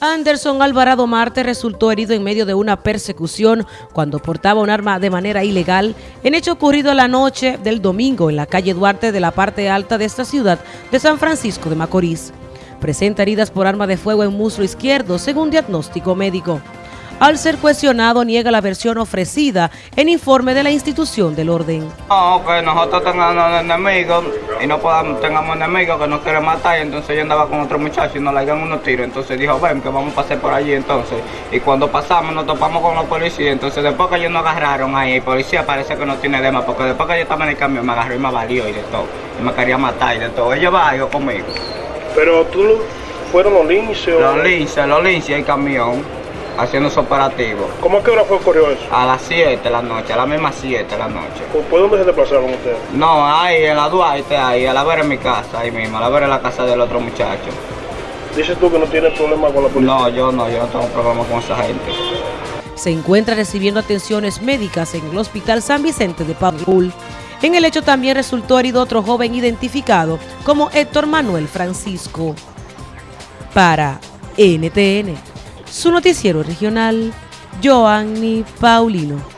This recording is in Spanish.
Anderson Alvarado Marte resultó herido en medio de una persecución cuando portaba un arma de manera ilegal en hecho ocurrido la noche del domingo en la calle Duarte de la parte alta de esta ciudad de San Francisco de Macorís. Presenta heridas por arma de fuego en muslo izquierdo según diagnóstico médico. Al ser cuestionado, niega la versión ofrecida en informe de la institución del orden. No, que nosotros tengamos enemigos y no podamos, tengamos enemigos que nos quieren matar. Y entonces yo andaba con otro muchacho y nos le dieron unos tiros. Entonces dijo, ven, que vamos a pasar por allí. Entonces, y cuando pasamos, nos topamos con los policías. Entonces, después que ellos nos agarraron ahí, el policía parece que no tiene dema, porque después que yo estaba en el camión, me agarró y me valió y de todo. Y me quería matar y de todo. Ellos va, yo conmigo. Pero tú, fueron los linces. Los linces, los linces, el camión haciendo su operativo. ¿Cómo a qué hora fue ocurrió eso? A las 7 de la noche, a las mismas 7 de la noche. ¿Por dónde se desplazaron ustedes? No, ahí en la Duarte, ahí, a la ver en mi casa, ahí mismo, a la ver en la casa del otro muchacho. ¿Dices tú que no tienes problema con la policía? No, yo no, yo no tengo problema con esa gente. Se encuentra recibiendo atenciones médicas en el Hospital San Vicente de Paul. En el hecho también resultó herido otro joven identificado como Héctor Manuel Francisco. Para NTN su noticiero regional, Joanny Paulino.